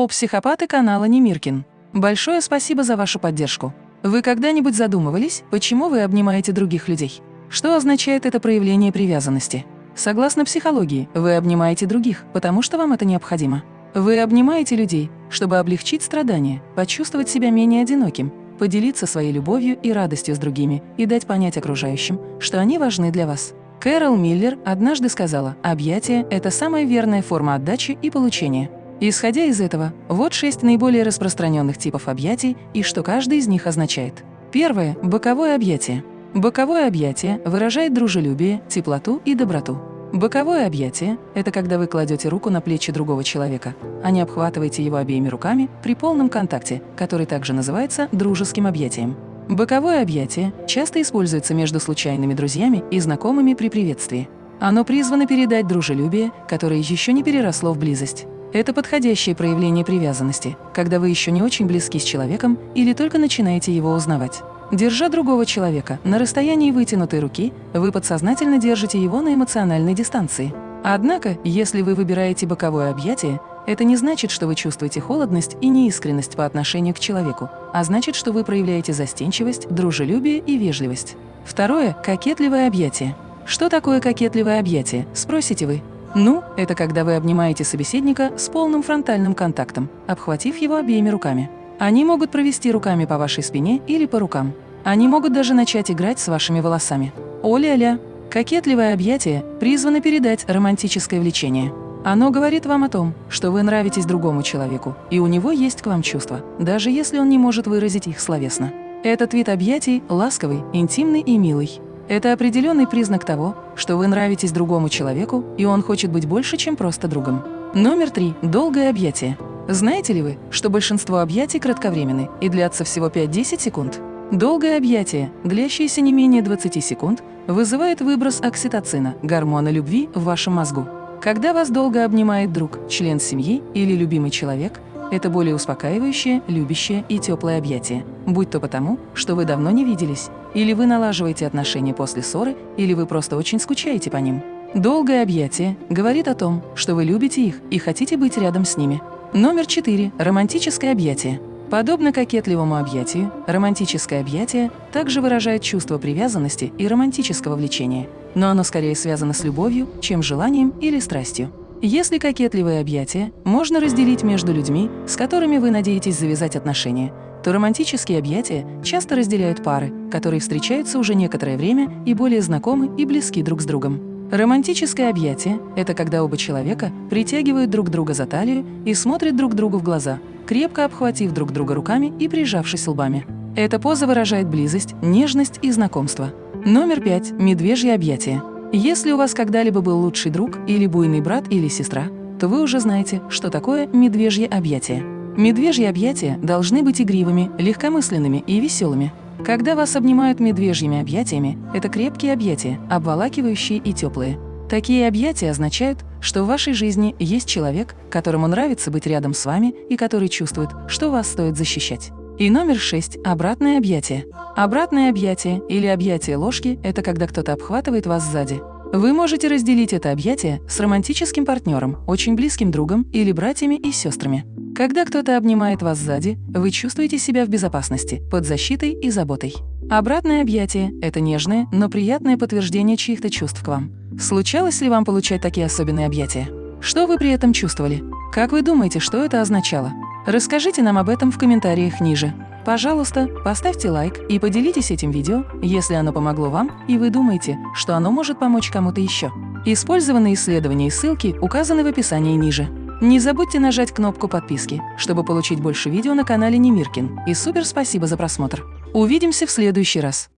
Злоупсихопаты канала Немиркин. Большое спасибо за вашу поддержку. Вы когда-нибудь задумывались, почему вы обнимаете других людей? Что означает это проявление привязанности? Согласно психологии, вы обнимаете других, потому что вам это необходимо. Вы обнимаете людей, чтобы облегчить страдания, почувствовать себя менее одиноким, поделиться своей любовью и радостью с другими и дать понять окружающим, что они важны для вас. Кэрол Миллер однажды сказала, объятие – это самая верная форма отдачи и получения. Исходя из этого, вот шесть наиболее распространенных типов объятий и что каждый из них означает. Первое – боковое объятие. Боковое объятие выражает дружелюбие, теплоту и доброту. Боковое объятие – это когда вы кладете руку на плечи другого человека, а не обхватываете его обеими руками при полном контакте, который также называется дружеским объятием. Боковое объятие часто используется между случайными друзьями и знакомыми при приветствии. Оно призвано передать дружелюбие, которое еще не переросло в близость. Это подходящее проявление привязанности, когда вы еще не очень близки с человеком или только начинаете его узнавать. Держа другого человека на расстоянии вытянутой руки, вы подсознательно держите его на эмоциональной дистанции. Однако, если вы выбираете боковое объятие, это не значит, что вы чувствуете холодность и неискренность по отношению к человеку, а значит, что вы проявляете застенчивость, дружелюбие и вежливость. Второе – кокетливое объятие. Что такое кокетливое объятие, спросите вы? Ну, это когда вы обнимаете собеседника с полным фронтальным контактом, обхватив его обеими руками. Они могут провести руками по вашей спине или по рукам. Они могут даже начать играть с вашими волосами. О-ля-ля! Кокетливое объятие призвано передать романтическое влечение. Оно говорит вам о том, что вы нравитесь другому человеку, и у него есть к вам чувства, даже если он не может выразить их словесно. Этот вид объятий ласковый, интимный и милый. Это определенный признак того, что вы нравитесь другому человеку, и он хочет быть больше, чем просто другом. Номер три. Долгое объятие. Знаете ли вы, что большинство объятий кратковременны и длятся всего 5-10 секунд? Долгое объятие, длящееся не менее 20 секунд, вызывает выброс окситоцина, гормона любви, в вашем мозгу. Когда вас долго обнимает друг, член семьи или любимый человек, это более успокаивающее, любящее и теплое объятие, будь то потому, что вы давно не виделись, или вы налаживаете отношения после ссоры, или вы просто очень скучаете по ним. Долгое объятие говорит о том, что вы любите их и хотите быть рядом с ними. Номер 4. Романтическое объятие. Подобно кокетливому объятию, романтическое объятие также выражает чувство привязанности и романтического влечения, но оно скорее связано с любовью, чем желанием или страстью. Если кокетливое объятие можно разделить между людьми, с которыми вы надеетесь завязать отношения, то романтические объятия часто разделяют пары, которые встречаются уже некоторое время и более знакомы и близки друг с другом. Романтическое объятие – это когда оба человека притягивают друг друга за талию и смотрят друг другу в глаза, крепко обхватив друг друга руками и прижавшись лбами. Эта поза выражает близость, нежность и знакомство. Номер пять – медвежье объятие. Если у вас когда-либо был лучший друг или буйный брат или сестра, то вы уже знаете, что такое медвежье объятие. Медвежьи объятия должны быть игривыми, легкомысленными и веселыми. Когда вас обнимают медвежьими объятиями, это крепкие объятия, обволакивающие и теплые. Такие объятия означают, что в вашей жизни есть человек, которому нравится быть рядом с вами и который чувствует, что вас стоит защищать. И номер шесть – обратное объятие. Обратное объятие или объятие ложки – это когда кто-то обхватывает вас сзади. Вы можете разделить это объятие с романтическим партнером, очень близким другом или братьями и сестрами. Когда кто-то обнимает вас сзади, вы чувствуете себя в безопасности, под защитой и заботой. Обратное объятие – это нежное, но приятное подтверждение чьих-то чувств к вам. Случалось ли вам получать такие особенные объятия? Что вы при этом чувствовали? Как вы думаете, что это означало? Расскажите нам об этом в комментариях ниже. Пожалуйста, поставьте лайк и поделитесь этим видео, если оно помогло вам и вы думаете, что оно может помочь кому-то еще. Использованные исследования и ссылки указаны в описании ниже. Не забудьте нажать кнопку подписки, чтобы получить больше видео на канале Немиркин. И супер спасибо за просмотр. Увидимся в следующий раз.